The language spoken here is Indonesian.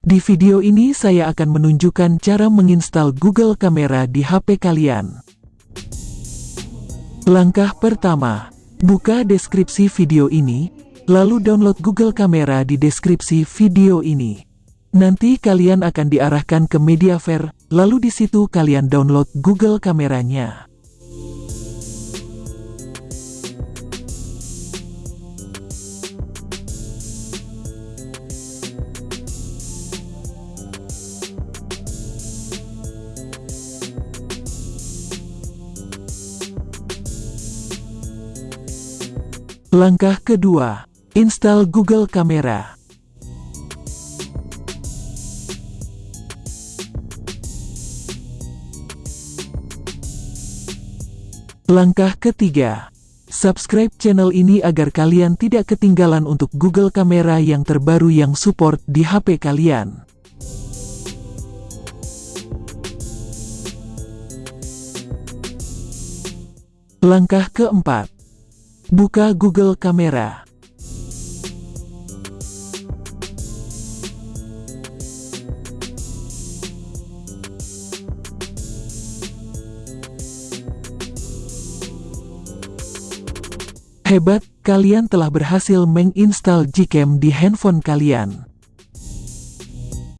Di video ini saya akan menunjukkan cara menginstal Google Kamera di HP kalian. Langkah pertama, buka deskripsi video ini, lalu download Google Kamera di deskripsi video ini. Nanti kalian akan diarahkan ke Mediafair, lalu di situ kalian download Google Kameranya. Langkah kedua, install Google Kamera. Langkah ketiga, subscribe channel ini agar kalian tidak ketinggalan untuk Google Kamera yang terbaru yang support di HP kalian. Langkah keempat, Buka Google Kamera. Hebat, kalian telah berhasil menginstal Gcam di handphone kalian.